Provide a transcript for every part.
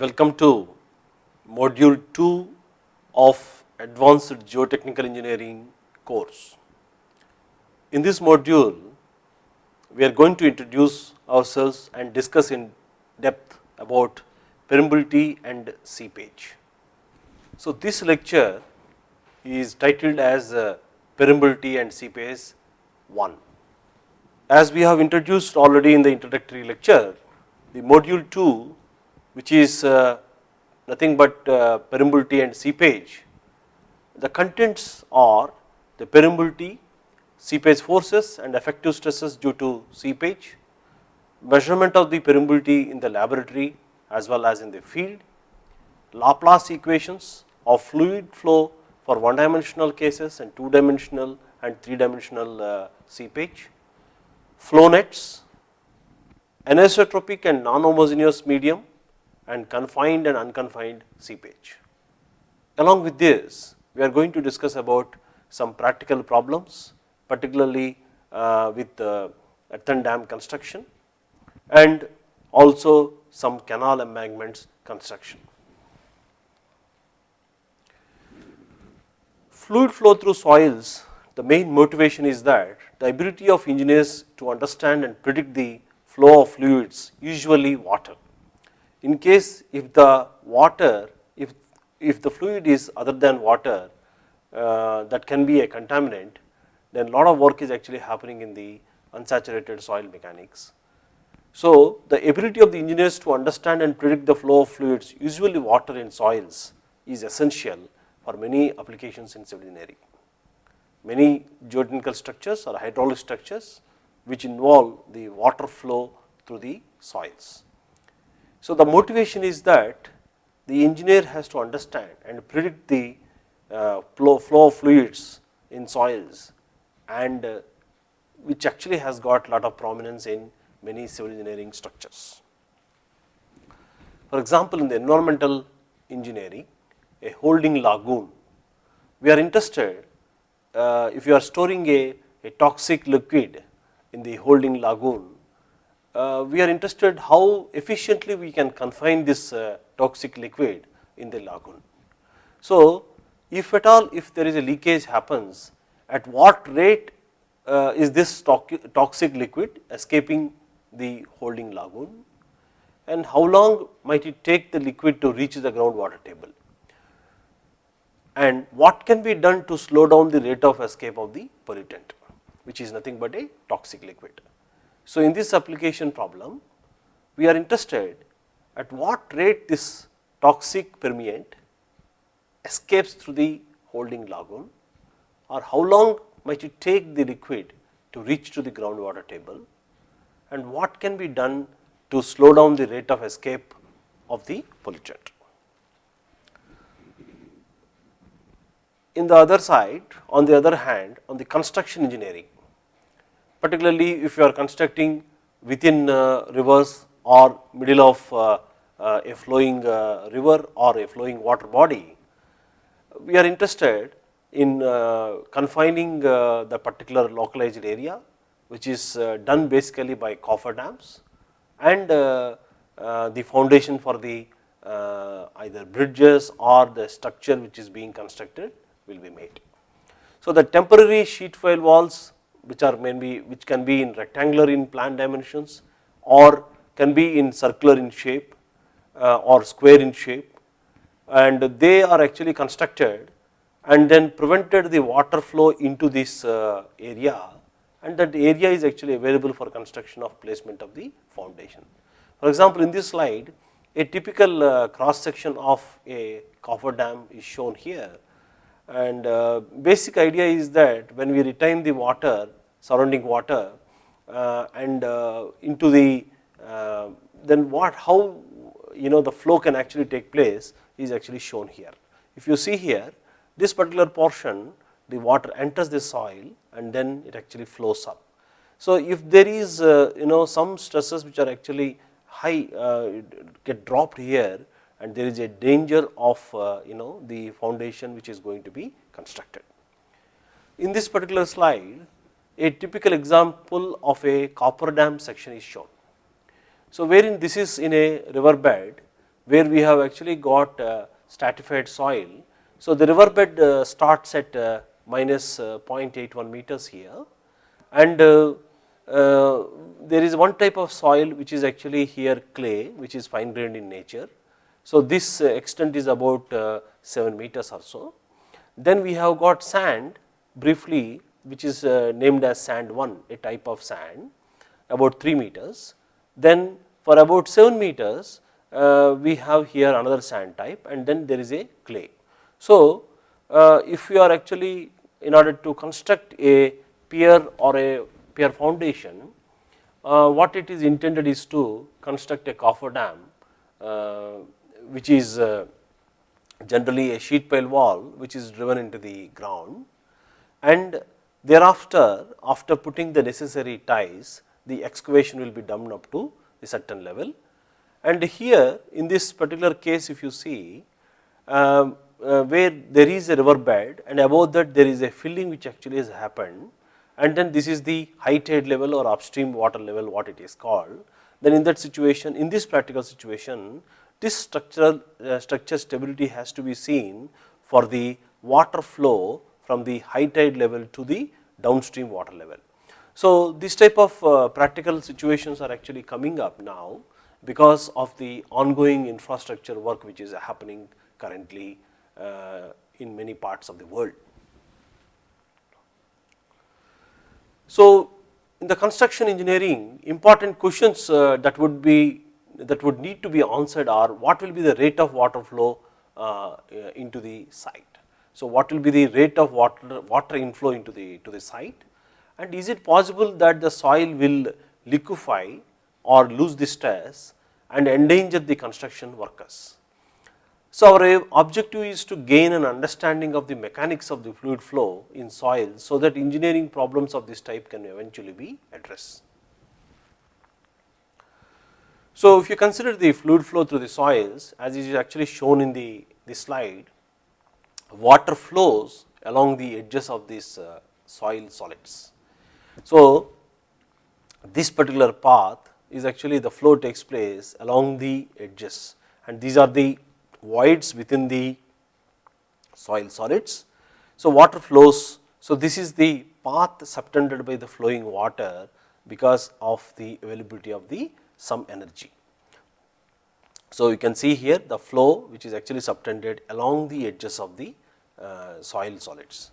Welcome to module 2 of advanced geotechnical engineering course. In this module, we are going to introduce ourselves and discuss in depth about permeability and seepage. So, this lecture is titled as uh, permeability and seepage 1. As we have introduced already in the introductory lecture, the module 2 which is uh, nothing but uh, permeability and seepage. The contents are the permeability, seepage forces and effective stresses due to seepage, measurement of the permeability in the laboratory as well as in the field, Laplace equations of fluid flow for one dimensional cases and two dimensional and three dimensional uh, seepage, flow nets, anisotropic and non-homogeneous medium and confined and unconfined seepage. Along with this, we are going to discuss about some practical problems, particularly uh, with uh, earthen dam construction and also some canal embankments construction. Fluid flow through soils, the main motivation is that the ability of engineers to understand and predict the flow of fluids, usually water. In case if the water, if, if the fluid is other than water, uh, that can be a contaminant, then a lot of work is actually happening in the unsaturated soil mechanics. So, the ability of the engineers to understand and predict the flow of fluids, usually water in soils is essential for many applications in civil engineering. Many geotechnical structures or hydraulic structures which involve the water flow through the soils. So, the motivation is that the engineer has to understand and predict the uh, flow, flow of fluids in soils and uh, which actually has got lot of prominence in many civil engineering structures. For example, in the environmental engineering, a holding lagoon, we are interested uh, if you are storing a, a toxic liquid in the holding lagoon, we are interested how efficiently we can confine this uh, toxic liquid in the lagoon. So, if at all if there is a leakage happens, at what rate uh, is this toxic liquid escaping the holding lagoon and how long might it take the liquid to reach the groundwater table and what can be done to slow down the rate of escape of the pollutant which is nothing but a toxic liquid. So, in this application problem we are interested at what rate this toxic permeant escapes through the holding lagoon or how long might it take the liquid to reach to the groundwater table and what can be done to slow down the rate of escape of the pollutant. In the other side, on the other hand, on the construction engineering, particularly if you are constructing within uh, rivers or middle of uh, uh, a flowing uh, river or a flowing water body, we are interested in uh, confining uh, the particular localized area which is done basically by coffer dams and the foundation for the either bridges or the structure which is being constructed will be made. So, the temporary sheet pile walls which are maybe which can be in rectangular in plan dimensions or can be in circular in shape or square in shape. And they are actually constructed and then prevented the water flow into this area. And that area is actually available for construction of placement of the foundation. For example, in this slide a typical uh, cross section of a coffer dam is shown here. And uh, basic idea is that when we retain the water surrounding water uh, and uh, into the uh, then what how you know the flow can actually take place is actually shown here. If you see here this particular portion the water enters the soil and then it actually flows up. So, if there is you know some stresses which are actually high get dropped here and there is a danger of you know the foundation which is going to be constructed. In this particular slide a typical example of a coffer dam section is shown. So, wherein this is in a river bed where we have actually got uh, stratified soil. So, the river bed uh, starts at uh, minus 0.81 meters here and there is one type of soil which is actually here clay which is fine grained in nature. So, this extent is about 7 meters or so. Then we have got sand briefly which is named as sand 1 a type of sand about 3 meters. Then for about 7 meters uh, we have here another sand type and then there is a clay. So, uh, if you are actually in order to construct a pier or a pier foundation, uh, what it is intended is to construct a cofferdam uh, which is uh, generally a sheet pile wall which is driven into the ground and thereafter after putting the necessary ties the excavation will be done up to a certain level. And here in this particular case if you see um, uh, where there is a river bed and above that there is a filling which actually has happened and then this is the high tide level or upstream water level what it is called. Then in that situation in this practical situation this structural uh, structure stability has to be seen for the water flow from the high tide level to the downstream water level. So, this type of uh, practical situations are actually coming up now because of the ongoing infrastructure work which is happening currently uh, in many parts of the world. So, in the construction engineering important questions uh, that would be that would need to be answered are what will be the rate of water flow uh, into the site. So, what will be the rate of water, water inflow into the to the site and is it possible that the soil will liquefy or lose the stress and endanger the construction workers. So, our objective is to gain an understanding of the mechanics of the fluid flow in soil, so that engineering problems of this type can eventually be addressed. So, if you consider the fluid flow through the soils as is actually shown in the, the slide, water flows along the edges of these uh, soil solids. So, this particular path is actually the flow takes place along the edges and these are the voids within the soil solids. So, water flows. So, this is the path subtended by the flowing water because of the availability of the some energy. So, you can see here the flow which is actually subtended along the edges of the uh, soil solids.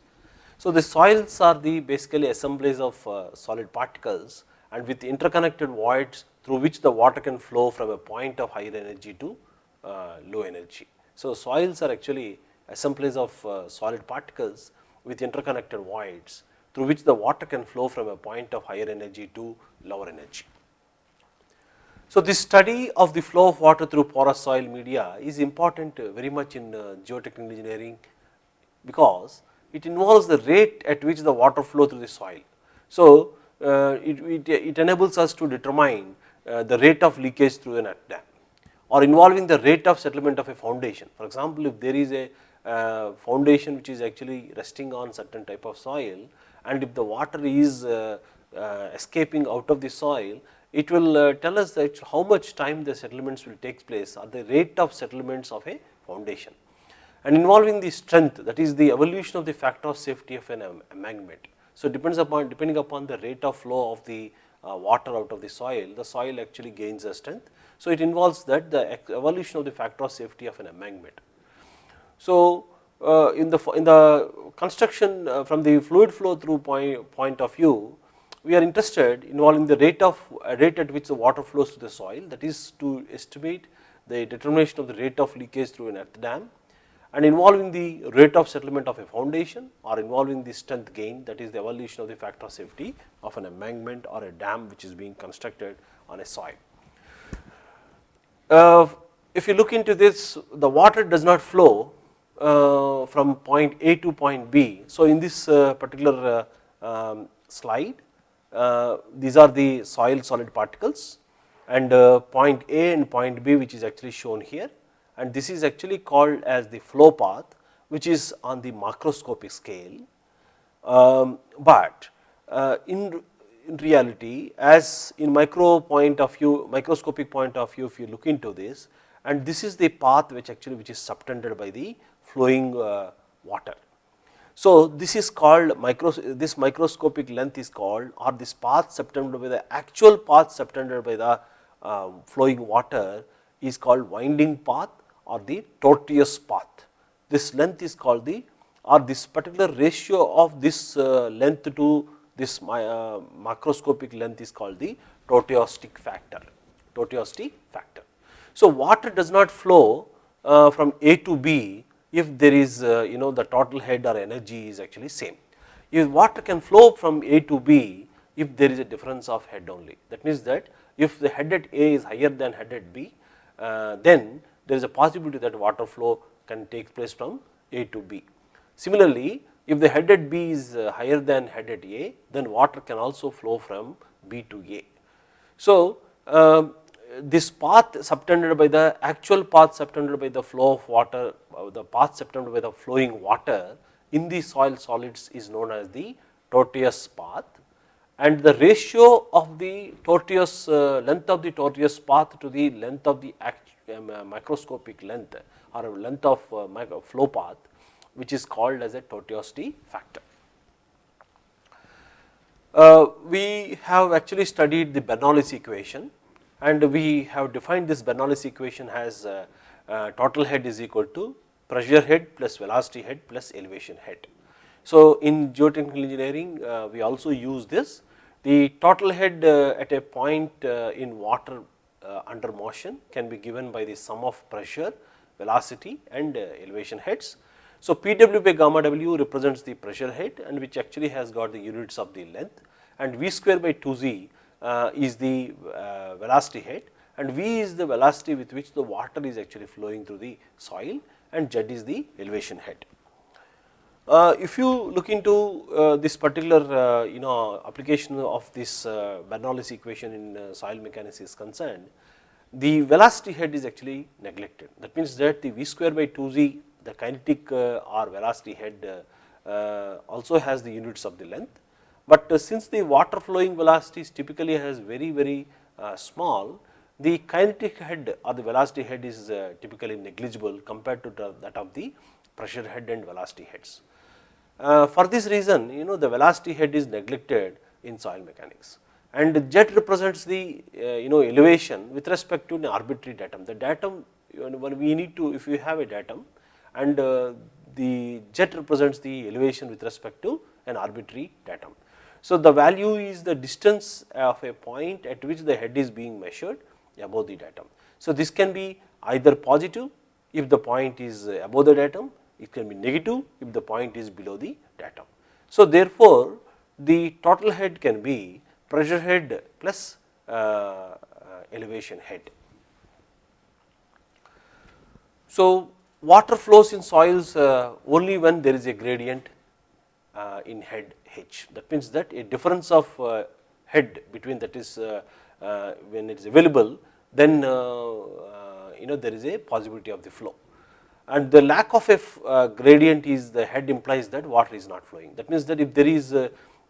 So, the soils are the basically assemblies of uh, solid particles and with interconnected voids through which the water can flow from a point of higher energy to uh, low energy. So, soils are actually assemblies of uh, solid particles with interconnected voids through which the water can flow from a point of higher energy to lower energy. So, this study of the flow of water through porous soil media is important very much in geotechnical engineering because it involves the rate at which the water flow through the soil. So, uh, it, it, it, enables us to determine uh, the rate of leakage through an dam or involving the rate of settlement of a foundation. For example, if there is a uh, foundation which is actually resting on certain type of soil and if the water is uh, uh, escaping out of the soil, it will uh, tell us that how much time the settlements will take place or the rate of settlements of a foundation and involving the strength that is the evolution of the factor of safety of an embankment. So, depends upon depending upon the rate of flow of the uh, water out of the soil, the soil actually gains a strength. So, it involves that the evolution of the factor of safety of an embankment. So, uh, in the in the construction from the fluid flow through point, point of view, we are interested involving the rate of uh, rate at which the water flows to the soil that is to estimate the determination of the rate of leakage through an earth dam and involving the rate of settlement of a foundation or involving the strength gain that is the evolution of the factor of safety of an embankment or a dam which is being constructed on a soil. Uh, if you look into this the water does not flow uh, from point A to point B. So, in this uh, particular uh, um, slide these are the soil solid particles and uh, point A and point B which is actually shown here and this is actually called as the flow path which is on the macroscopic scale. Um, but uh, in in reality as in micro point of view microscopic point of view if you look into this and this is the path which actually which is subtended by the flowing uh, water. So, this is called micro this microscopic length is called or this path subtended by the actual path subtended by the uh, flowing water is called winding path or the tortuous path. This length is called the or this particular ratio of this uh, length to this uh, macroscopic length is called the tortuosity factor, tortuosity factor. So, water does not flow uh, from A to B if there is you know the total head or energy is actually same. If water can flow from A to B if there is a difference of head only. That means that if the head at A is higher than head at B, then there is a possibility that water flow can take place from A to B. Similarly, if the head at B is uh, higher than head at A, then water can also flow from B to A. So, uh, this path subtended by the actual path subtended by the flow of water, uh, the path subtended by the flowing water in the soil solids is known as the tortuous path and the ratio of the tortuous uh, length of the tortuous path to the length of the um, uh, microscopic length or length of uh, flow path which is called as a tortuosity factor. Uh, we have actually studied the Bernoulli's equation and we have defined this Bernoulli's equation as uh, uh, total head is equal to pressure head plus velocity head plus elevation head. So, in geotechnical engineering uh, we also use this. The total head uh, at a point uh, in water under motion can be given by the sum of pressure, velocity and elevation heads. So, P w by gamma w represents the pressure head and which actually has got the units of the length. And V square by 2 z uh, is the uh, velocity head and V is the velocity with which the water is actually flowing through the soil and Z is the elevation head. Uh, if you look into uh, this particular uh, you know application of this uh, Bernoulli's equation in soil mechanics is concerned, the velocity head is actually neglected. That means that the V square by 2 z the kinetic uh, or velocity head uh, uh, also has the units of the length, but since the water flowing velocities typically has very very small, the kinetic head or the velocity head is typically negligible compared to that of the pressure head and velocity heads. for this reason, you know the velocity head is neglected in soil mechanics and jet represents the uh, you know elevation with respect to an arbitrary datum. The datum when we need to if you have a datum and uh, the jet represents the elevation with respect to an arbitrary datum. So, the value is the distance of a point at which the head is being measured above the datum. So, this can be either positive if the point is above the datum, it can be negative if the point is below the datum. So, therefore, the total head can be pressure head plus uh, uh, elevation head. So, water flows in soils uh, only when there is a gradient uh, in head h. That means that a difference of uh, head between that is uh, uh, when it is available, then uh, you know there is a possibility of the flow. And the lack of a gradient is the head implies that water is not flowing. That means that if there is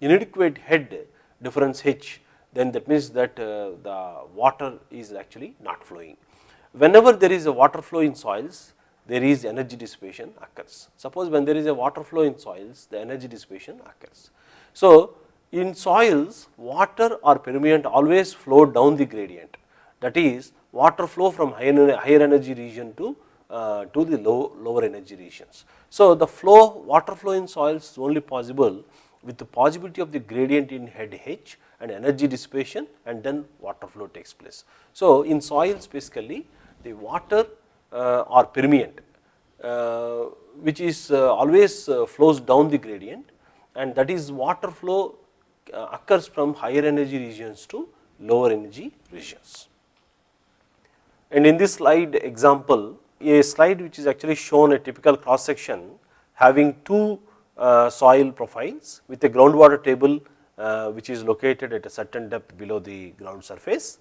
inadequate head difference h, then that means that the water is actually not flowing. Whenever there is a water flow in soils, there is energy dissipation occurs. Suppose when there is a water flow in soils, the energy dissipation occurs. So, in soils water or permeant always flow down the gradient that is water flow from higher, energy region to, uh, to the low, lower energy regions. So, the flow water flow in soils is only possible with the possibility of the gradient in head H and energy dissipation and then water flow takes place. So, in soils basically the water or permeant uh, which is uh, always flows down the gradient and that is water flow occurs from higher energy regions to lower energy regions. And in this slide example, a slide which is actually shown a typical cross section having two uh, soil profiles with a groundwater table uh, which is located at a certain depth below the ground surface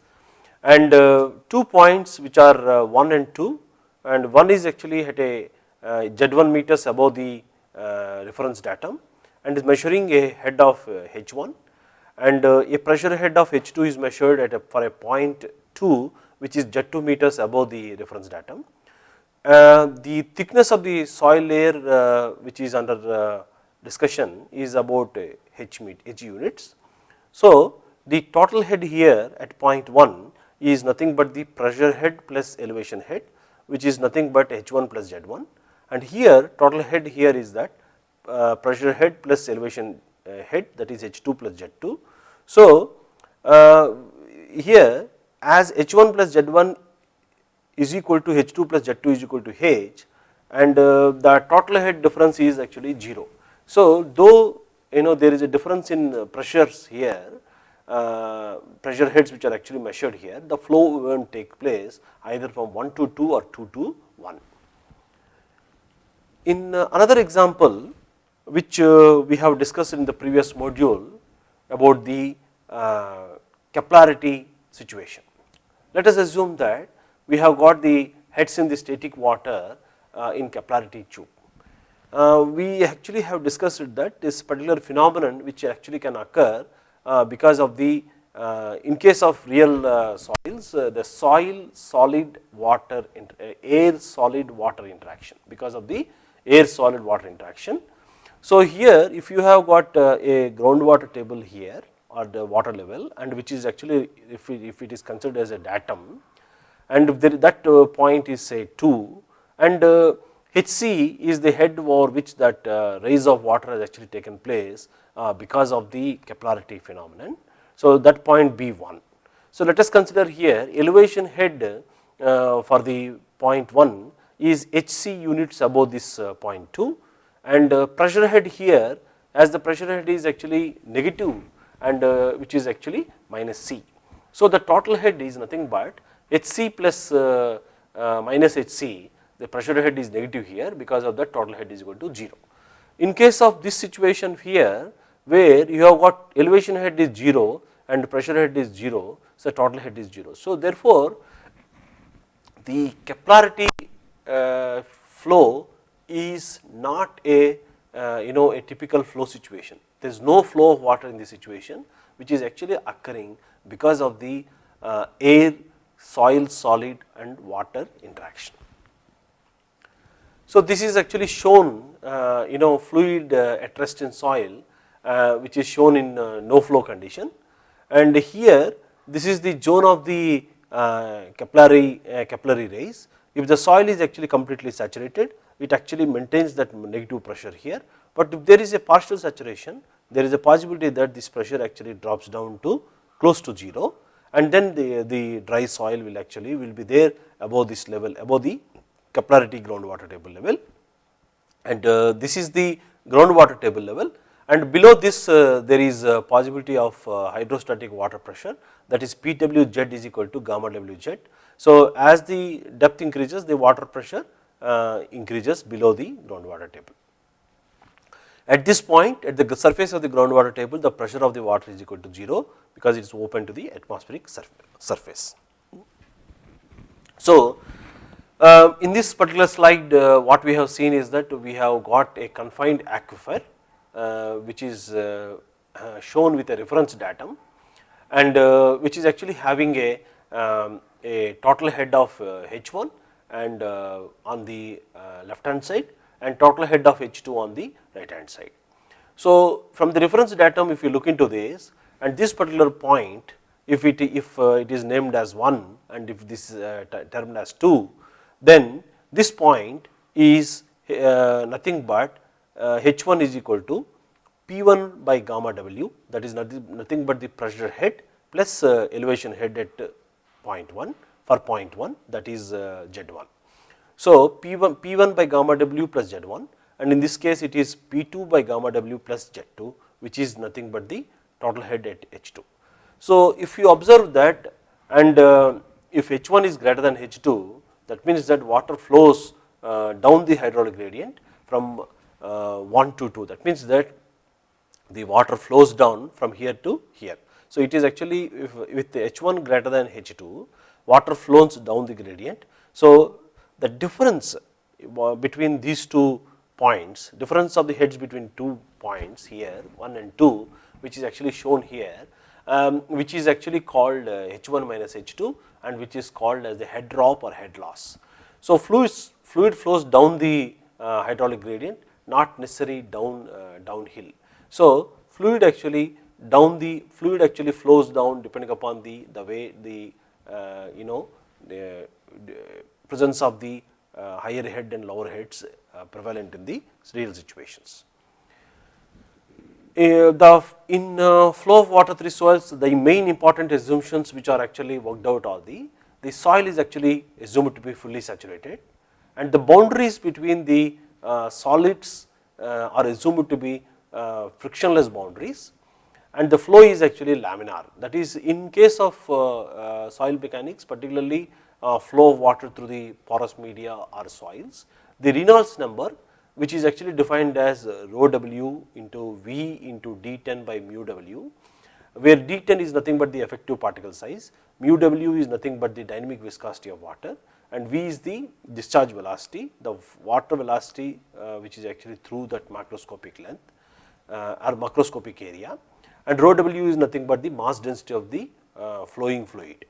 and uh, two points which are 1 and 2 and one is actually at a uh, Z1 meters above the uh, reference datum and is measuring a head of uh, H1 and uh, a pressure head of H2 is measured at a, for a point 2 which is jet 2 meters above the reference datum. Uh, the thickness of the soil layer uh, which is under uh, discussion is about H, H units. So, the total head here at point 1 is nothing but the pressure head plus elevation head which is nothing but H1 plus Z1 and here total head here is that uh, pressure head plus elevation uh, head that is H2 plus Z2. So, uh, here as H1 plus Z1 is equal to H2 plus Z2 is equal to H and uh, the total head difference is actually 0. So, though you know there is a difference in pressures here uh, pressure heads which are actually measured here, the flow will not take place either from 1 to 2 or 2 to 1. In uh, another example which uh, we have discussed in the previous module about the capillarity situation. Let us assume that we have got the heads in the static water in capillarity tube. We actually have discussed that this particular phenomenon which actually can occur because of the uh, in case of real uh, soils the soil solid water air solid water interaction because of the air solid water interaction. So, here if you have got a groundwater table here or the water level and which is actually if it, if it is considered as a datum and that point is say 2 and HC is the head over which that uh, rise of water has actually taken place uh, because of the capillarity phenomenon. So, that point B1. So, let us consider here elevation head uh, for the point 1 is HC units above this uh, point 2 and uh, pressure head here as the pressure head is actually negative and uh, which is actually minus C. So, the total head is nothing but HC plus minus HC the pressure head is negative here because of that total head is equal to 0. In case of this situation here where you have got elevation head is 0 and pressure head is 0, so total head is 0. So therefore, the capillarity uh, flow is not a uh, you know a typical flow situation. There is no flow of water in this situation which is actually occurring because of the uh, air, soil, solid and water interaction. So, this is actually shown uh, you know fluid uh, at rest in soil Uh, which is shown in uh, no flow condition. And here this is the zone of the uh, capillary capillary rise. If the soil is actually completely saturated it actually maintains that negative pressure here, but if there is a partial saturation there is a possibility that this pressure actually drops down to close to 0 and then the, the dry soil will actually will be there above this level above the capillarity groundwater table level. And uh, this is the groundwater table level and below this uh, there is a possibility of uh, hydrostatic water pressure that is PWZ is equal to gamma WZ. So, as the depth increases the water pressure increases below the groundwater table. At this point at the surface of the groundwater table the pressure of the water is equal to 0 because it is open to the atmospheric surface. So, uh, in this particular slide uh, what we have seen is that we have got a confined aquifer uh, which is uh, uh, shown with a reference datum and uh, which is actually having a, um, a total head of H1 and on the left hand side and total head of H2 on the right hand side. So, from the reference datum if you look into this and this particular point if it if it is named as 1 and if this is termed as 2 then this point is uh, nothing but uh, H1 is equal to P1 by gamma W that is nothing, but the pressure head plus uh, elevation head at point 1 for point 1 that is uh, Z1. So, P1, P1 by gamma W plus Z1 and in this case it is P2 by gamma W plus Z2 which is nothing but the total head at H2. So, if you observe that and uh, if H1 is greater than H2 that means that water flows uh, down the hydraulic gradient from uh, 1 to 2 that means that the water flows down from here to here. So, it is actually with H1 greater than H2 water flows down the gradient. So, the difference uh, between these two points difference of the heads between two points here 1 and 2 which is actually shown here, um, which is actually called H1 minus H2 and which is called as the head drop or head loss. So, fluids, fluid flows down the hydraulic gradient not necessarily down downhill. So, fluid actually down the fluid actually flows down depending upon the, the way the uh, you know the, the, presence of the uh, higher head and lower heads uh, prevalent in the real situations. Uh, the in uh, flow of water through soils the main important assumptions which are actually worked out are the the soil is actually assumed to be fully saturated and the boundaries between the uh, solids are assumed to be frictionless boundaries. And the flow is actually laminar. That is in case of uh, uh, soil mechanics particularly uh, flow of water through the porous media or soils, the Reynolds number which is actually defined as rho w into V into d10 by mu w, where d10 is nothing but the effective particle size, mu w is nothing but the dynamic viscosity of water and V is the discharge velocity, the water velocity which is actually through that macroscopic length or macroscopic area and rho w is nothing but the mass density of the uh, flowing fluid.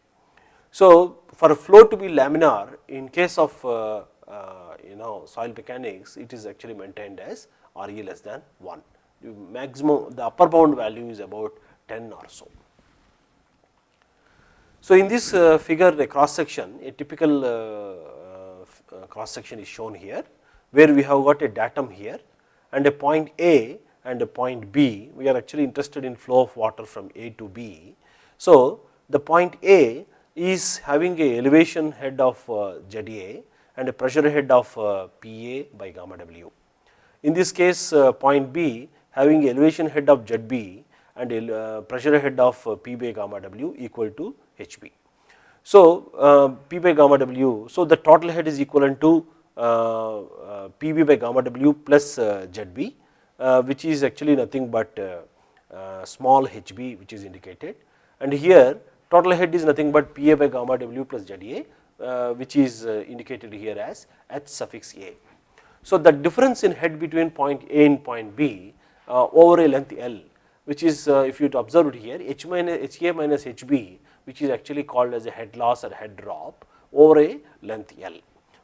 So, for a flow to be laminar in case of uh, uh, you know soil mechanics it is actually maintained as Re less than 1 the maximum the upper bound value is about 10 or so. So, in this uh, figure the cross section a typical uh, uh, cross section is shown here where we have got a datum here and a point A and a point B, we are actually interested in flow of water from A to B. So, the point A is having a elevation head of ZA and a pressure head of PA by gamma W. In this case point B having elevation head of ZB and a pressure head of P by gamma W equal to HB. So, uh, P by gamma W, so the total head is equivalent to PB by gamma W plus ZB uh, which is actually nothing but uh, uh, small hb which is indicated and here total head is nothing but Pa by gamma w plus Za which is indicated here as H suffix A. So, the difference in head between point A and point B over a length L which is if you observe it here H minus HA minus HB which is actually called as a head loss or head drop over a length L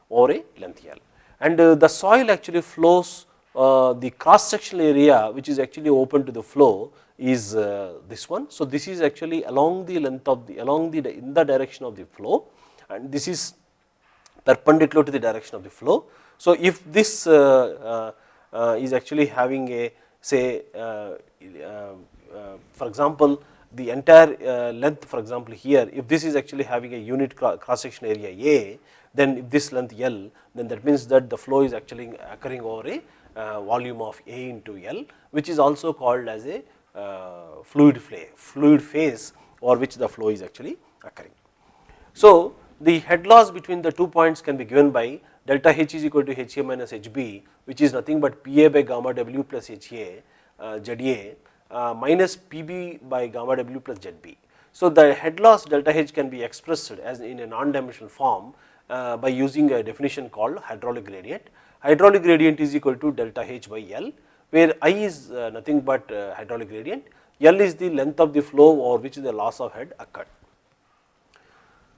over a length L and the soil actually flows uh, the cross sectional area which is actually open to the flow is uh, this one. So, this is actually along the length of the along the in the direction of the flow and this is perpendicular to the direction of the flow. So, if this uh, is actually having a say for example, the entire length for example here if this is actually having a unit cross section area A then if this length L then that means that the flow is actually occurring over a uh, volume of A into L which is also called as a uh, fluid, fluid phase or which the flow is actually occurring. So, the head loss between the two points can be given by delta H is equal to HA minus HB which is nothing but PA by gamma W plus HA uh, ZA uh, minus PB by gamma W plus ZB. So, the head loss delta H can be expressed as in a non-dimensional form uh, by using a definition called hydraulic gradient hydraulic gradient is equal to delta H by L, where I is uh, nothing but uh, hydraulic gradient, L is the length of the flow or which the loss of head occurred.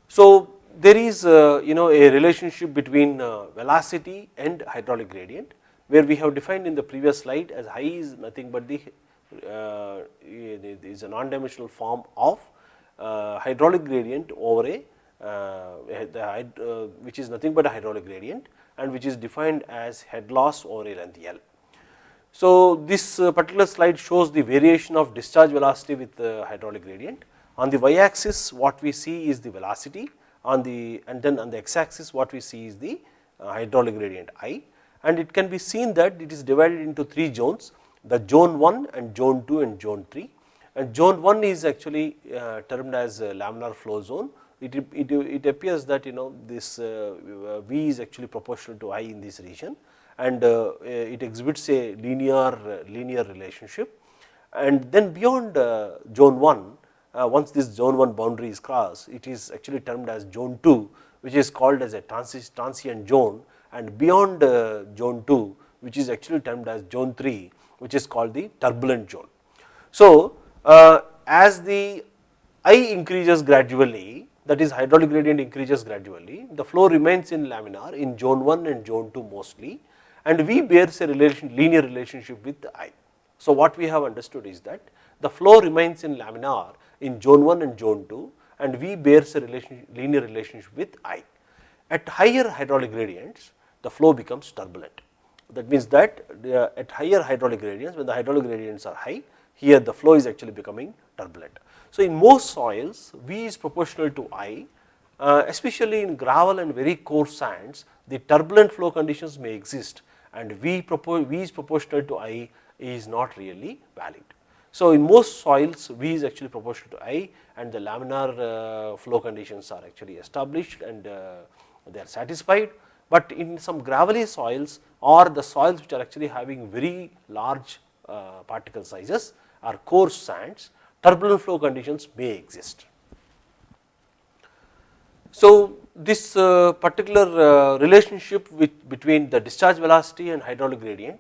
So, there is uh, you know a relationship between velocity and hydraulic gradient, where we have defined in the previous slide as I is nothing but the is a non-dimensional form of hydraulic gradient over a the, which is nothing but a hydraulic gradient and which is defined as head loss over a length L. So, this uh, particular slide shows the variation of discharge velocity with the hydraulic gradient. On the y axis what we see is the velocity on the and then on the x axis what we see is the uh, hydraulic gradient I and it can be seen that it is divided into three zones the zone 1 and zone 2 and zone 3 and zone 1 is actually uh, termed as laminar flow zone. It, it, it appears that you know this uh, V is actually proportional to I in this region. And uh, it exhibits a linear linear relationship. And then beyond uh, zone 1 once this zone 1 boundary is crossed it is actually termed as zone 2 which is called as a transient zone. And beyond zone 2 which is actually termed as zone 3 which is called the turbulent zone. So, uh, as the I increases gradually that is hydraulic gradient increases gradually, the flow remains in laminar in zone 1 and zone 2 mostly and V bears a relation linear relationship with I. So, what we have understood is that the flow remains in laminar in zone 1 and zone 2 and V bears a relation, linear relationship with I. At higher hydraulic gradients, the flow becomes turbulent. That means that uh, at higher hydraulic gradients, when the hydraulic gradients are high, here the flow is actually becoming turbulent. So, in most soils, V is proportional to I, uh, especially in gravel and very coarse sands, the turbulent flow conditions may exist and V, v is proportional to I is not really valid. So, in most soils V is actually proportional to I and the laminar uh, flow conditions are actually established and uh, they are satisfied, but in some gravelly soils or the soils which are actually having very large uh, particle sizes or coarse sands, turbulent flow conditions may exist. So, this uh, particular uh, relationship with, between the discharge velocity and hydraulic gradient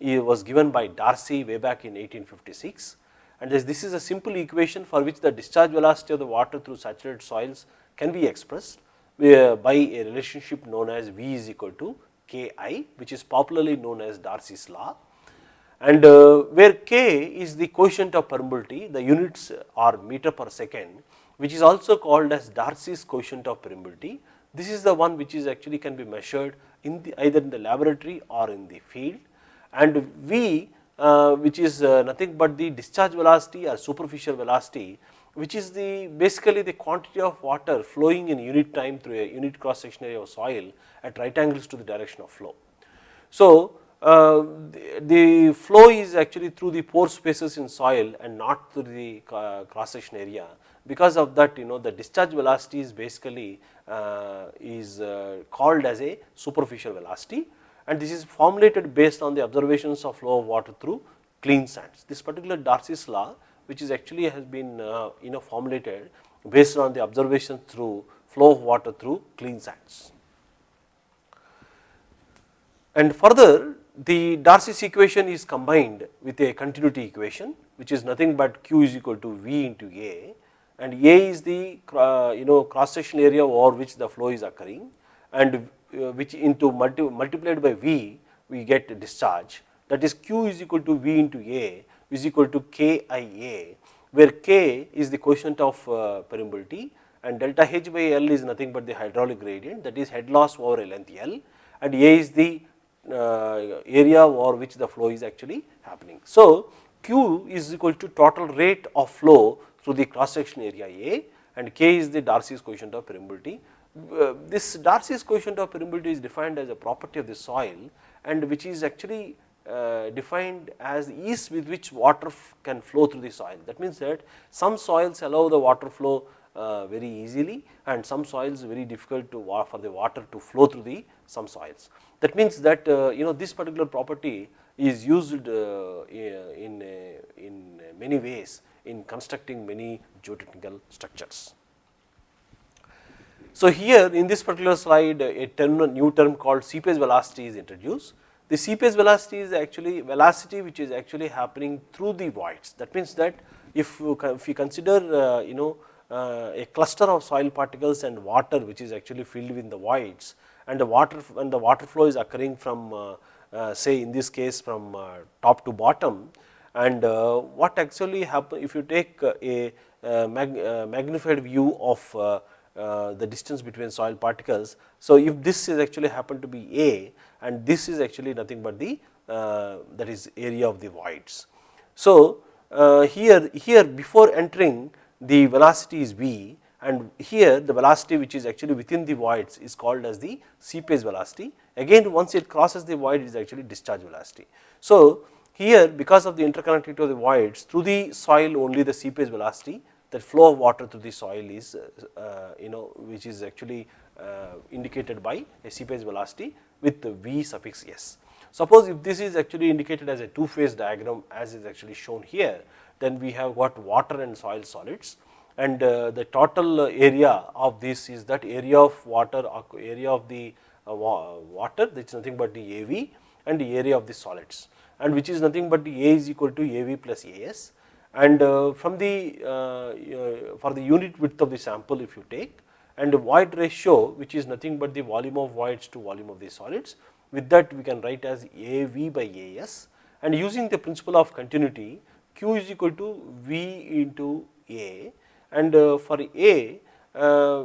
was given by Darcy way back in 1856 and this, this is a simple equation for which the discharge velocity of the water through saturated soils can be expressed uh, by a relationship known as V is equal to Ki which is popularly known as Darcy's law and uh, where K is the coefficient of permeability the units are meter per second which is also called as Darcy's coefficient of permeability. This is the one which is actually can be measured in the either in the laboratory or in the field and V uh, which is uh, nothing but the discharge velocity or superficial velocity which is the basically the quantity of water flowing in unit time through a unit cross section area of soil at right angles to the direction of flow. So, uh, the, the, flow is actually through the pore spaces in soil and not through the uh, cross section area because of that you know the discharge velocity is basically uh, is uh, called as a superficial velocity and this is formulated based on the observations of flow of water through clean sands. This particular Darcy's law which is actually has been uh, you know formulated based on the observations through flow of water through clean sands. And further the Darcy's equation is combined with a continuity equation which is nothing but q is equal to v into a. And a is the uh, you know cross section area over which the flow is occurring. And uh, which into multi multiplied by v we get discharge. That is q is equal to v into a is equal to kia where k is the coefficient of uh, permeability and delta h by l is nothing but the hydraulic gradient that is head loss over a length l and a is the uh, area over which the flow is actually happening. So, q is equal to total rate of flow through the cross section area A and k is the Darcy's coefficient of permeability. Uh, this Darcy's coefficient of permeability is defined as a property of the soil and which is actually uh, defined as the ease with which water can flow through the soil. That means that some soils allow the water flow uh, very easily and some soils very difficult to for the water to flow through the some soils. That means that uh, you know this particular property is used uh, in, in many ways in constructing many geotechnical structures. So, here in this particular slide a term, new term called seepage velocity is introduced. The seepage velocity is actually velocity which is actually happening through the voids. That means that if you, if you consider uh, you know uh, a cluster of soil particles and water which is actually filled with the voids and the water when the water flow is occurring from uh, uh say in this case from uh, top to bottom and uh, what actually happen if you take a mag magnified view of the distance between soil particles. So, if this is actually happen to be A and this is actually nothing but the uh, that is area of the voids. So, uh, here here before entering the velocity is v and here the velocity which is actually within the voids is called as the seepage velocity. Again once it crosses the void it is actually discharge velocity. So, here because of the interconnectivity of the voids through the soil only the seepage velocity that flow of water through the soil is uh, uh, you know which is actually uh, indicated by a seepage velocity with the V suffix s. Suppose if this is actually indicated as a two phase diagram as is actually shown here then we have got water and soil solids. And the total area of this is that area of water area of the water that is nothing but the AV and the area of the solids. And which is nothing but the A is equal to AV plus AS and uh, from the uh, for the unit width of the sample if you take and the void ratio which is nothing but the volume of voids to volume of the solids with that we can write as AV by AS and using the principle of continuity Q is equal to V into A. And uh, for A uh,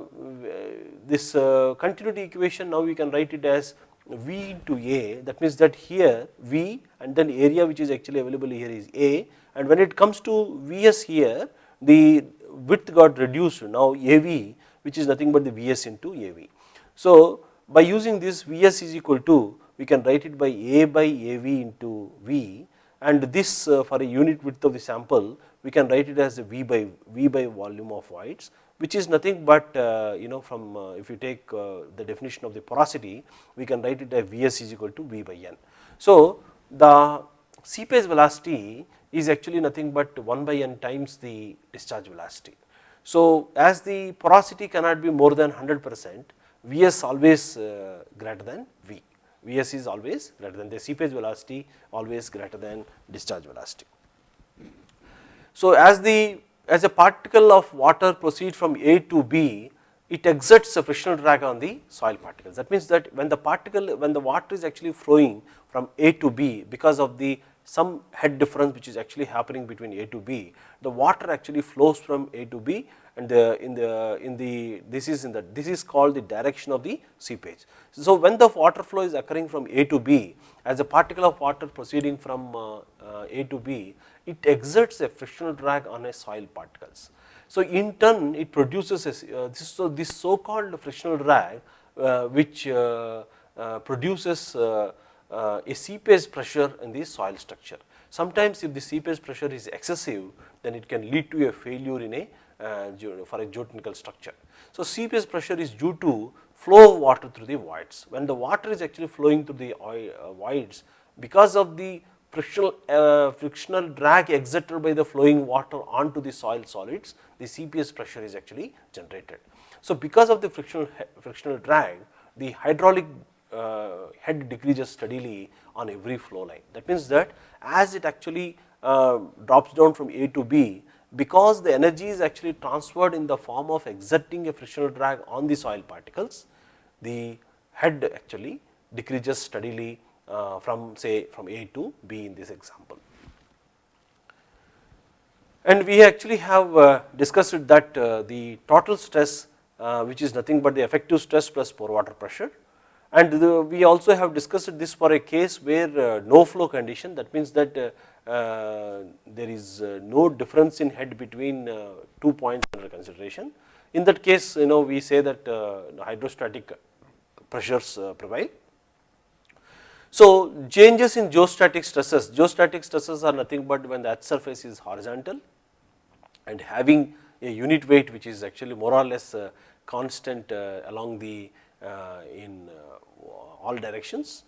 this uh, continuity equation now we can write it as V into A. That means that here V and then area which is actually available here is A and when it comes to Vs here the width got reduced now AV which is nothing but the Vs into AV. So by using this Vs is equal to we can write it by A by AV into V and this uh, for a unit width of the sample we can write it as V by V by volume of voids which is nothing but uh, you know from uh, if you take the definition of the porosity we can write it as Vs is equal to V by N. So the seepage velocity is actually nothing but 1 by N times the discharge velocity. So as the porosity cannot be more than 100 percent Vs always uh, greater than V. Vs is always greater than the seepage velocity always greater than discharge velocity. So as the as a particle of water proceed from A to B, it exerts a frictional drag on the soil particles. That means that when the particle, when the water is actually flowing from A to B because of the some head difference which is actually happening between A to B, the water actually flows from A to B and the, in the in the this is in the this is called the direction of the seepage. So when the water flow is occurring from A to B, as a particle of water proceeding from uh, uh, A to B, it exerts a frictional drag on a soil particles. So in turn it produces a, uh, this, so this so called frictional drag uh, which uh, uh, a seepage pressure in the soil structure. Sometimes if the seepage pressure is excessive then it can lead to a failure in a for a geotechnical structure. So seepage pressure is due to flow of water through the voids. When the water is actually flowing through the voids because of the frictional, uh, frictional drag exerted by the flowing water onto the soil solids, the seepage pressure is actually generated. So because of the frictional, frictional drag, the hydraulic uh, head decreases steadily on every flow line. That means that as it actually uh, drops down from A to B, because the energy is actually transferred in the form of exerting a frictional drag on the soil particles, the head actually decreases steadily uh, from say from A to B in this example. And we actually have uh, discussed that uh, the total stress which is nothing but the effective stress plus pore water pressure and the, we also have discussed this for a case where uh, no flow condition that means that uh, uh, there is no difference in head between two points under consideration. In that case you know we say that hydrostatic pressures prevail so changes in geostatic stresses, geostatic stresses are nothing but when the surface is horizontal and having a unit weight which is actually more or less uh, constant uh, along the uh, in uh, all directions.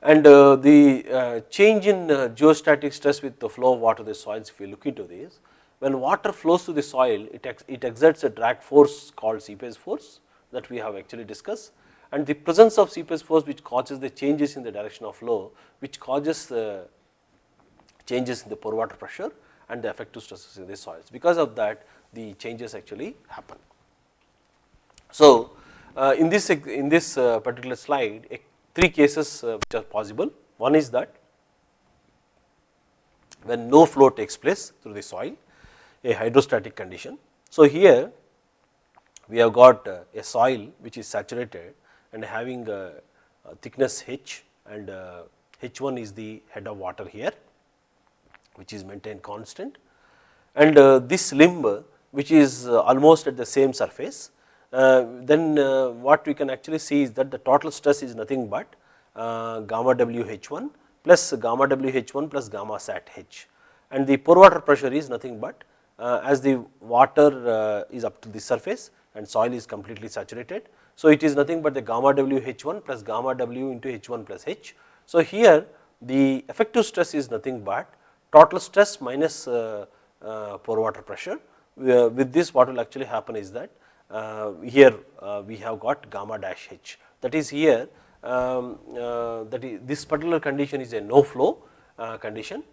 And the change in geostatic stress with the flow of water to the soils if you look into this, when water flows through the soil it, ex it exerts a drag force called seepage force that we have actually discussed and the presence of seepage force which causes the changes in the direction of flow which causes changes in the pore water pressure and the effective stresses in the soils. Because of that the changes actually happen. So, uh, in this in this uh, particular slide three cases uh, which are possible. One is that when no flow takes place through the soil a hydrostatic condition. So, here we have got uh, a soil which is saturated and having a, a thickness h and uh, h1 is the head of water here which is maintained constant and uh, this limb which is uh, almost at the same surface uh, then uh, what we can actually see is that the total stress is nothing but gamma wh1 plus gamma wh1 plus gamma sat h and the pore water pressure is nothing but as the water is up to the surface and soil is completely saturated so, it is nothing but the gamma W H1 plus gamma W into H1 plus H. So, here the effective stress is nothing but total stress minus uh, uh, pore water pressure. Uh, with this what will actually happen is that uh, here uh, we have got gamma dash H. That is here um, uh, that is this particular condition is a no flow uh, condition.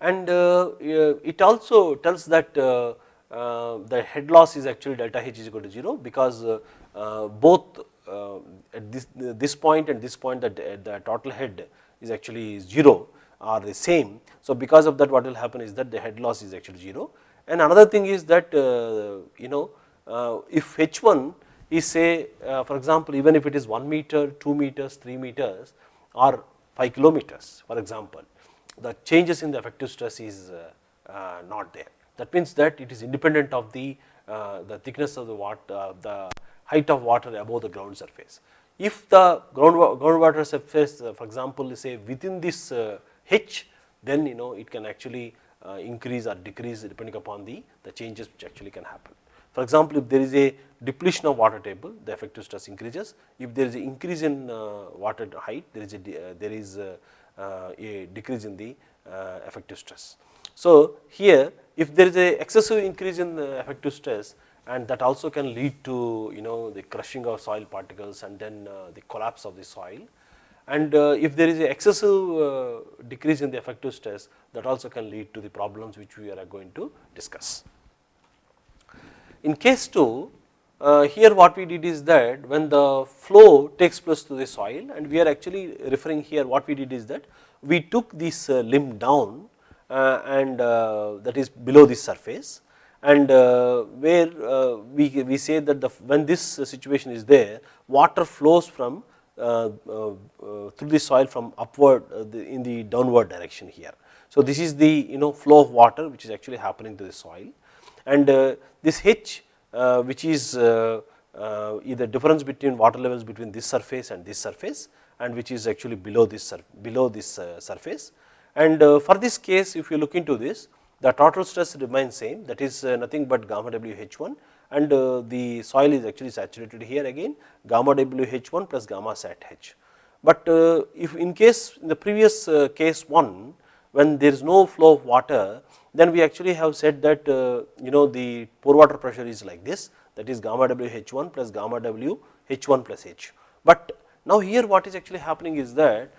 And uh, it also tells that the head loss is actually delta H is equal to 0 because both at this, this point and this point that the total head is actually 0 are the same. So, because of that what will happen is that the head loss is actually 0 and another thing is that uh, you know uh, if H1 is say uh, for example even if it is 1 meter, 2 meters, 3 meters or 5 kilometers for example the changes in the effective stress is not there. That means that it is independent of the, the thickness of the water, the height of water above the ground surface. If the ground, groundwater surface for example say within this H then you know it can actually increase or decrease depending upon the, the changes which actually can happen. For example, if there is a depletion of water table, the effective stress increases. If there is an increase in uh, water height, there is a uh, there is a, uh, a, decrease in the effective stress. So here, if there is a excessive increase in the effective stress, and that also can lead to you know the crushing of soil particles and then the collapse of the soil. And if there is a excessive decrease in the effective stress, that also can lead to the problems which we are going to discuss. In case 2, uh, here what we did is that when the flow takes place to the soil and we are actually referring here what we did is that we took this uh, limb down uh, and uh, that is below the surface and uh, where uh, we, we say that the when this situation is there water flows from Uh, uh, uh, through the soil from upward the, in the downward direction here. So, this is the you know flow of water which is actually happening to the soil and uh, this H uh, which is uh, either difference between water levels between this surface and this surface and which is actually below this below this surface. And for this case if you look into this the total stress remains same that is nothing but gamma W H1 and the soil is actually saturated here again gamma W H1 plus gamma sat H. But if in case in the previous case 1 when there is no flow of water then we actually have said that uh, you know the pore water pressure is like this that is gamma W H1 plus gamma W H1 plus H. But now here what is actually happening is that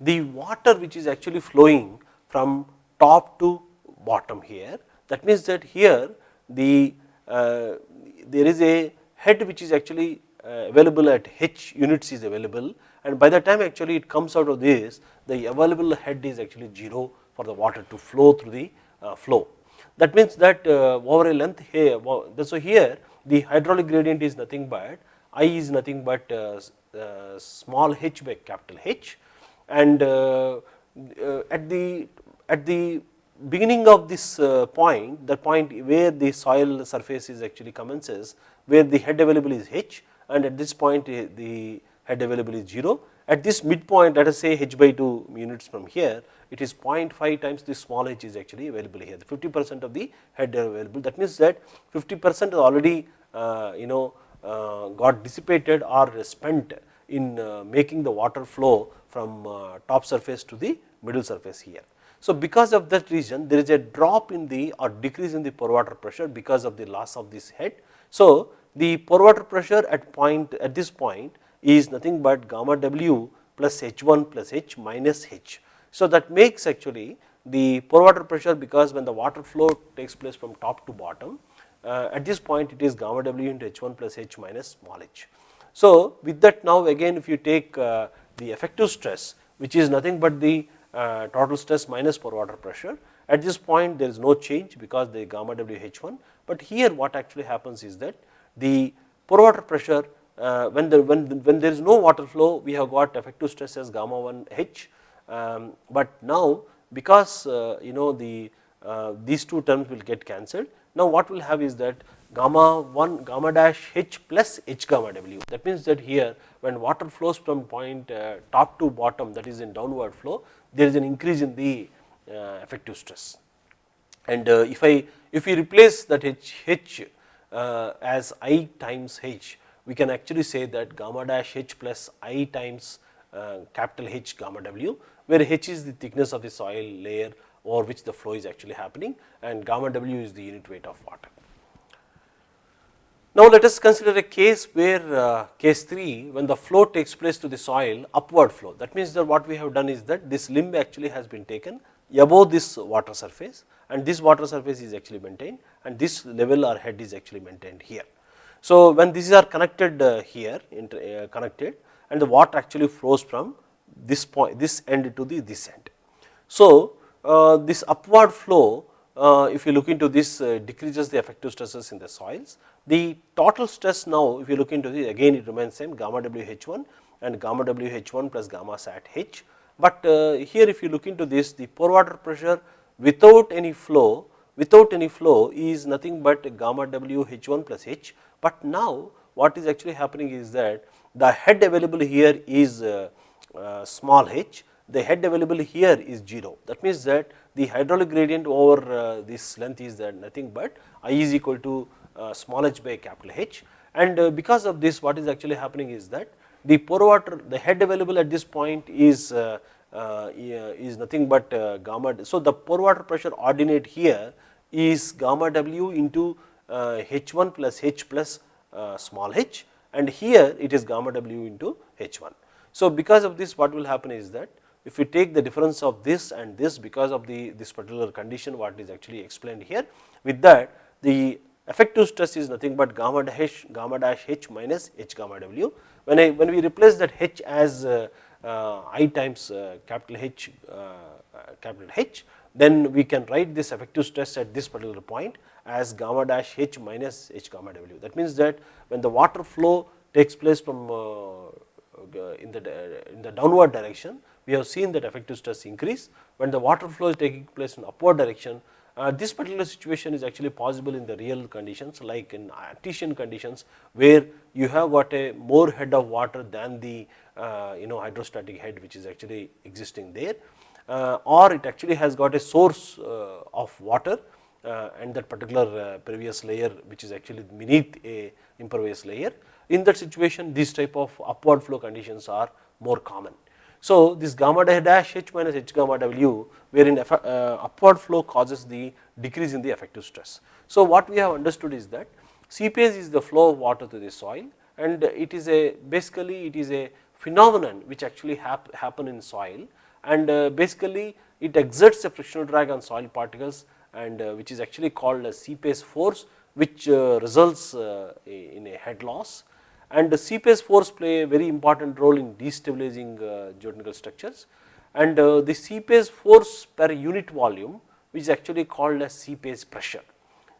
the water which is actually flowing from top to bottom here that means that here the uh, there is a head which is actually uh, available at H units is available and by the time actually it comes out of this the available head is actually 0 for the water to flow through the uh, flow. That means that uh, over a length here, so here the hydraulic gradient is nothing but I is nothing but small h by capital H and at the at the beginning of this point the point where the soil surface is actually commences where the head available is H and at this point the head available is 0 at this midpoint let us say h by 2 units from here it is 0.5 times the small h is actually available here. The 50 percent of the head available. That means that 50 percent is already uh, you know uh, got dissipated or spent in uh, making the water flow from uh, top surface to the middle surface here. So, because of that reason there is a drop in the or decrease in the pore water pressure because of the loss of this head. So, the pore water pressure at point at this point is nothing but gamma w plus H1 plus H minus H. So, that makes actually the pore water pressure because when the water flow takes place from top to bottom uh, at this point it is gamma w into H1 plus H minus small h. So, with that now again if you take uh, the effective stress which is nothing but the uh, total stress minus pore water pressure at this point there is no change because the gamma w H1, but here what actually happens is that the pore water pressure uh, when, the, when, when there is no water flow we have got effective stress as gamma 1 H, um, but now because uh, you know the uh, these two terms will get cancelled. Now what will have is that gamma 1 gamma dash H plus H gamma W that means that here when water flows from point uh, top to bottom that is in downward flow there is an increase in the uh, effective stress. And uh, if I if we replace that H, H as I times H we can actually say that gamma dash h plus i times uh, capital H gamma w, where h is the thickness of the soil layer over which the flow is actually happening and gamma w is the unit weight of water. Now, let us consider a case where uh, case 3 when the flow takes place to the soil upward flow that means that what we have done is that this limb actually has been taken above this water surface and this water surface is actually maintained and this level or head is actually maintained here. So, when these are connected uh, here uh, connected and the water actually flows from this point this end to the this end. So, uh, this upward flow uh, if you look into this uh, decreases the effective stresses in the soils. The total stress now if you look into this again it remains same gamma W H 1 and gamma W H 1 plus gamma sat H, but uh, here if you look into this the pore water pressure without any flow without any flow is nothing but gamma W H 1 plus H. But now what is actually happening is that the head available here is uh, uh, small h, the head available here is 0. That means that the hydraulic gradient over uh, this length is that nothing but I is equal to small h by capital H and uh, because of this what is actually happening is that the pore water the head available at this point is uh, is nothing but gamma. So, the pore water pressure ordinate here is gamma w into H1 plus H plus uh, small h and here it is gamma w into H1. So, because of this what will happen is that if we take the difference of this and this because of the this particular condition what is actually explained here with that the effective stress is nothing but gamma dash gamma dash h minus h gamma w. When I when we replace that h as uh, uh, i times uh, capital H uh, capital H then we can write this effective stress at this particular point as gamma dash h minus h gamma w. That means that when the water flow takes place from uh, uh, in the in the downward direction, we have seen that effective stress increase. When the water flow is taking place in upward direction, uh, this particular situation is actually possible in the real conditions like in artesian conditions where you have got a more head of water than the uh, you know hydrostatic head which is actually existing there uh, or it actually has got a source uh, of water uh, and that particular pervious layer which is actually beneath a impervious layer. In that situation these type of upward flow conditions are more common. So, this gamma dash h minus h gamma w wherein uh, upward flow causes the decrease in the effective stress. So, what we have understood is that seepage is the flow of water to the soil and it is a basically it is a phenomenon which actually hap happen in soil and uh, basically it exerts a frictional drag on soil particles and uh, which is actually called a seepage force which results in a head loss and the seepage force play a very important role in destabilizing geotechnical structures. And the seepage force per unit volume which is actually called as seepage pressure.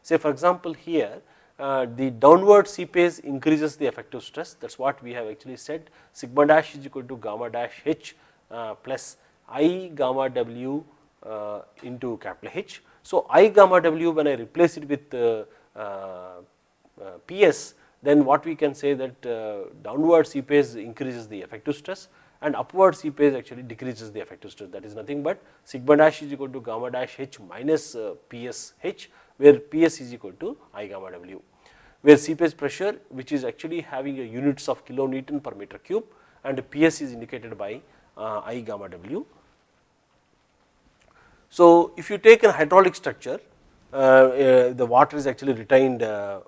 Say for example, here uh, the downward seepage increases the effective stress. That is what we have actually said. Sigma dash is equal to gamma dash h uh, plus i gamma w uh, into capital H. So, I gamma w when I replace it with uh, uh, uh, Ps then what we can say that downward seepage increases the effective stress and upward seepage actually decreases the effective stress. That is nothing but sigma dash is equal to gamma dash h minus Ps h where Ps is equal to I gamma w where seepage pressure which is actually having a units of kilonewton per meter cube and Ps is indicated by I gamma w. So, if you take a hydraulic structure, uh, uh, the water is actually retained uh,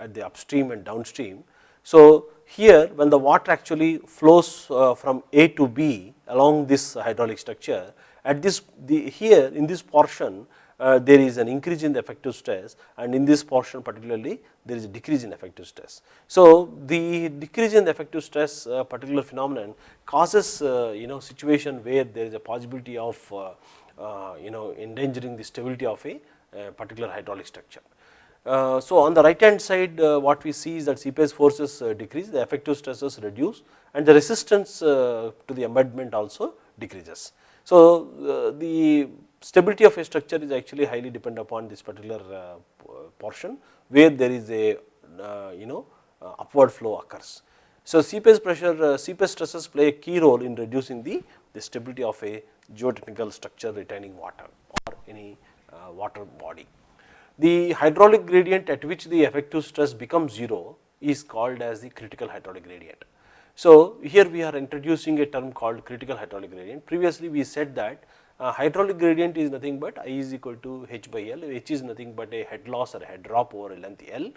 at the upstream and downstream. So, here when the water actually flows from A to B along this hydraulic structure, at this the here in this portion uh, there is an increase in the effective stress and in this portion particularly there is a decrease in effective stress. So, the decrease in the effective stress uh, particular phenomenon causes uh, you know situation where there is a possibility of uh, you know endangering the stability of a particular hydraulic structure. Uh, so, on the right hand side uh, what we see is that seepage forces uh, decrease, the effective stresses reduce and the resistance uh, to the embedment also decreases. So, uh, the stability of a structure is actually highly dependent upon this particular portion where there is a you know upward flow occurs. So, seepage pressure, seepage stresses play a key role in reducing the, the stability of a geotechnical structure retaining water or any uh, water body. The hydraulic gradient at which the effective stress becomes 0 is called as the critical hydraulic gradient. So, here we are introducing a term called critical hydraulic gradient. Previously, we said that uh, hydraulic gradient is nothing but I is equal to H by L, H is nothing but a head loss or a head drop over a length L.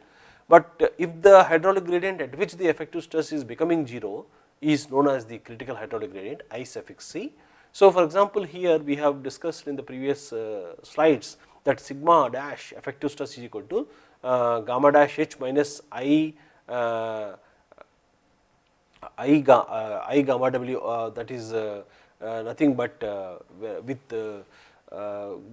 But uh, if the hydraulic gradient at which the effective stress is becoming 0 is known as the critical hydraulic gradient I suffix C So, for example, here we have discussed in the previous uh, slides that sigma dash effective stress is equal to uh, gamma dash h minus i uh, I, uh, I gamma w uh, that is uh, nothing but with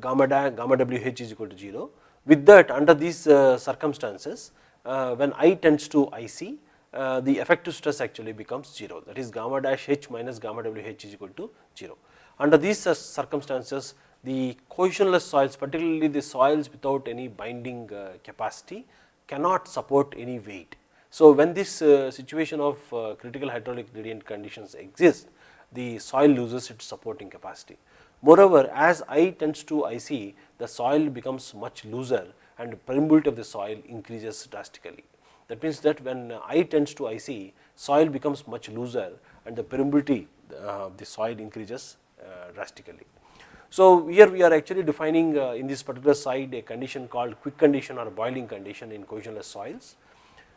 gamma gamma w h is equal to 0. With that under these circumstances when I tends to I c the effective stress actually becomes 0 that is gamma dash h minus gamma w h is equal to 0. Under these circumstances the cohesionless soils particularly the soils without any binding capacity cannot support any weight so, when this uh, situation of uh, critical hydraulic gradient conditions exist, the soil loses its supporting capacity. Moreover, as I tends to IC, the soil becomes much looser and permeability of the soil increases drastically. That means that when I tends to IC, soil becomes much looser and the permeability uh, of the soil increases uh, drastically. So, here we are actually defining uh, in this particular side a condition called quick condition or boiling condition in cohesionless soils.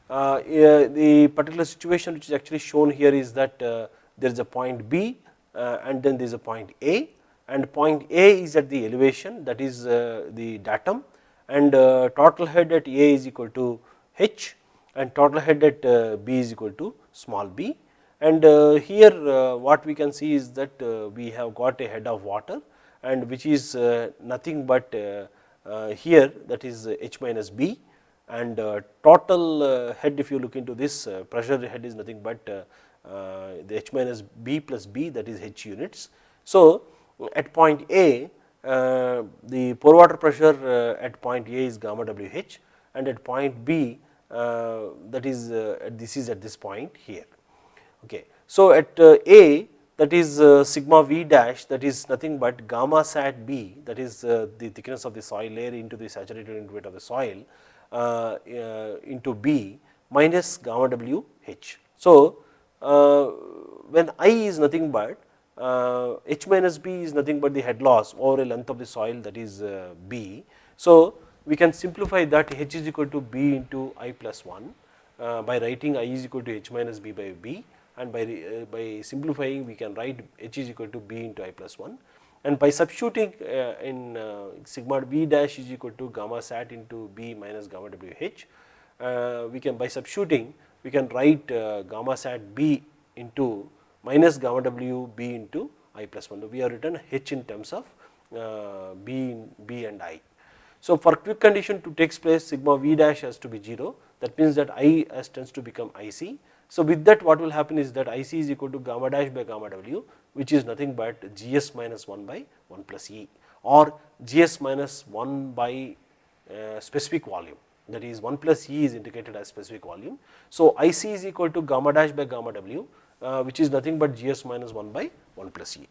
Uh, the particular situation which is actually shown here is that uh, there is a point B uh, and then there is a point A and point A is at the elevation that is the datum and total head at A is equal to H and total head at B is equal to small b and here what we can see is that we have got a head of water and which is uh, nothing but uh, uh, here that is H minus B and uh, total uh, head if you look into this uh, pressure head is nothing but the H minus B plus B that is H units. So, at point A the pore water pressure at point A is gamma WH and at point B that is this is at this point here. Okay. So, at A that is uh, sigma v dash that is nothing but gamma sat b that is uh, the thickness of the soil layer into the saturated weight of the soil uh, uh, into B minus gamma W H. So, uh, when I is nothing but H minus B is nothing but the head loss over a length of the soil that is B. So, we can simplify that H is equal to B into I plus 1 by writing I is equal to H minus B by B and by, by simplifying we can write H is equal to B into I plus 1 and by substituting uh, in uh, sigma v dash is equal to gamma sat into b minus gamma wh, uh, we can by substituting we can write gamma sat b into minus gamma w b into i plus 1. We have written h in terms of b, b and i. So, for quick condition to takes place sigma v dash has to be 0 that means that i as tends to become ic. So, with that what will happen is that ic is equal to gamma dash by gamma w which is nothing but Gs minus 1 by 1 plus E or Gs minus 1 by uh, specific volume that is 1 plus E is indicated as specific volume. So, IC is equal to gamma dash by gamma W uh, which is nothing but Gs minus 1 by 1 plus E.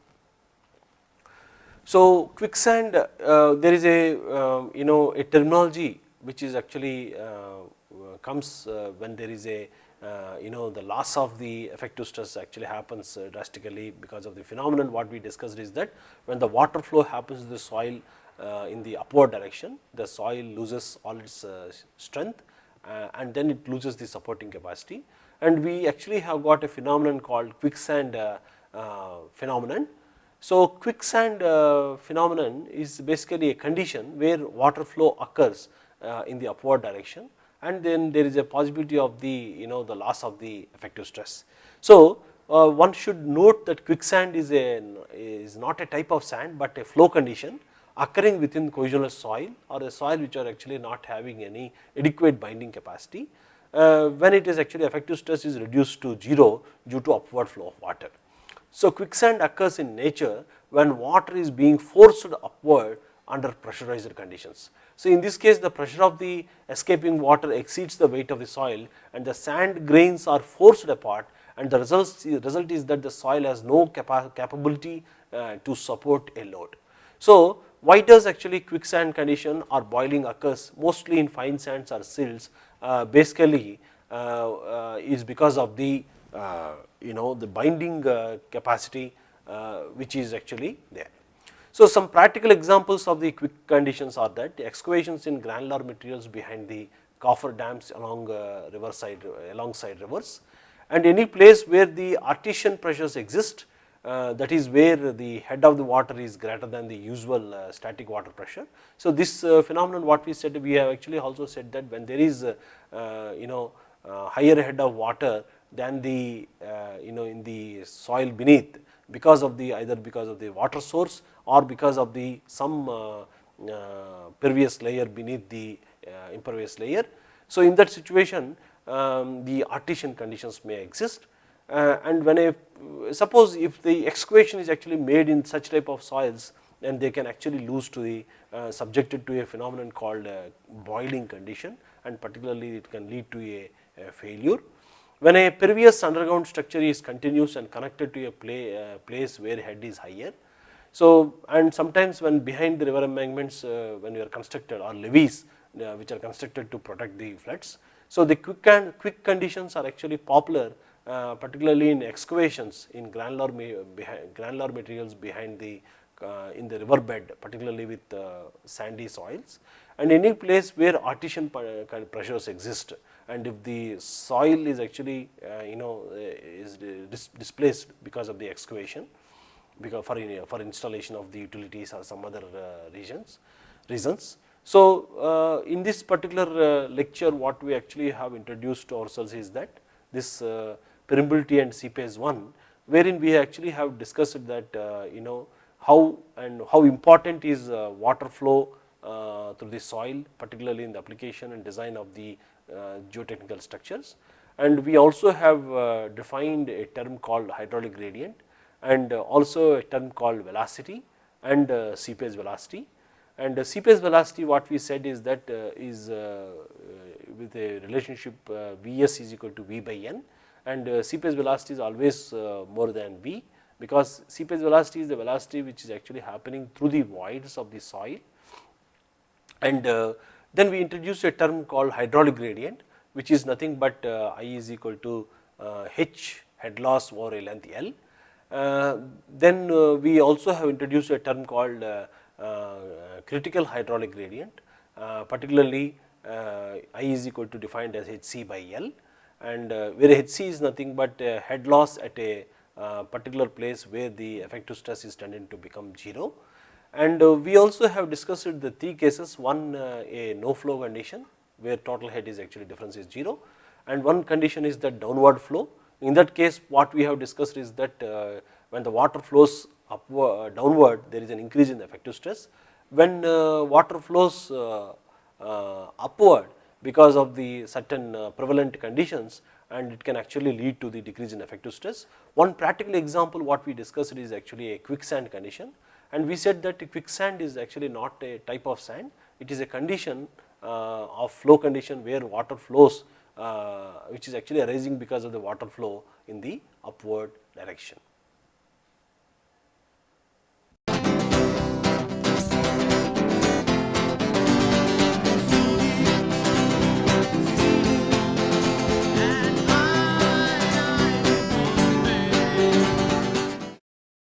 So, quicksand uh, there is a um, you know a terminology which is actually uh, comes uh, when there is a uh, you know the loss of the effective stress actually happens uh, drastically because of the phenomenon. What we discussed is that when the water flow happens to the soil uh, in the upward direction the soil loses all its strength and then it loses the supporting capacity. And we actually have got a phenomenon called quicksand phenomenon. So, quicksand phenomenon is basically a condition where water flow occurs in the upward direction and then there is a possibility of the you know the loss of the effective stress. So, uh, one should note that quicksand is a is not a type of sand, but a flow condition occurring within cohesionless soil or a soil which are actually not having any adequate binding capacity uh, when it is actually effective stress is reduced to 0 due to upward flow of water. So, quicksand occurs in nature when water is being forced upward under pressurized conditions. So, in this case the pressure of the escaping water exceeds the weight of the soil and the sand grains are forced apart and the result, result is that the soil has no capa capability uh, to support a load. So, why does actually quicksand condition or boiling occurs mostly in fine sands or silts uh, basically uh, uh is because of the uh, you know the binding uh, capacity which is actually there. So, some practical examples of the quick conditions are that excavations in granular materials behind the coffer dams along uh, riverside uh, alongside rivers and any place where the artesian pressures exist uh, that is where the head of the water is greater than the usual uh, static water pressure. So, this uh, phenomenon what we said we have actually also said that when there is you know higher head of water than the you know in the soil beneath because of the either because of the water source or because of the some pervious layer beneath the impervious layer. So, in that situation um, the artesian conditions may exist uh, and when I suppose if the excavation is actually made in such type of soils then they can actually lose to the uh, subjected to a phenomenon called boiling condition and particularly it can lead to a, a, failure. When a pervious underground structure is continuous and connected to a play, uh, place where head is higher. So, and sometimes when behind the river embankments uh, when you are constructed or levees uh, which are constructed to protect the floods. So, the quick and quick conditions are actually popular uh, particularly in excavations in granular, granular materials behind the uh, in the river bed particularly with uh, sandy soils and any place where artesian pressures exist and if the soil is actually you know is displaced because of the excavation because for, for installation of the utilities or some other regions reasons. So, in this particular lecture what we actually have introduced ourselves is that this permeability and seepage 1 wherein we actually have discussed that uh, you know how and how important is uh, water flow uh, through the soil particularly in the application and design of the Uh, geotechnical structures. And we also have uh, defined a term called hydraulic gradient and uh, also a term called velocity and seepage velocity. And seepage velocity what we said is that is with a relationship Vs is equal to V by N and uh, seepage velocity is always uh, more than V because seepage velocity is the velocity which is actually happening through the voids of the soil. And uh, then we introduced a term called hydraulic gradient which is nothing but uh, I is equal to uh, H head loss over a length L. Uh, then we also have introduced a term called critical hydraulic gradient particularly I is equal to defined as Hc by L and uh, where Hc is nothing but head loss at a uh, particular place where the effective stress is tending to become 0. And uh, we also have discussed the three cases one uh, a no flow condition where total head is actually difference is 0 and one condition is the downward flow. In that case what we have discussed is that uh, when the water flows upward uh, downward there is an increase in the effective stress. When water flows upward because of the certain uh, prevalent conditions and it can actually lead to the decrease in effective stress. One practical example what we discussed is actually a quicksand condition and we said that quicksand is actually not a type of sand, it is a condition uh, of flow condition where water flows uh, which is actually arising because of the water flow in the upward direction.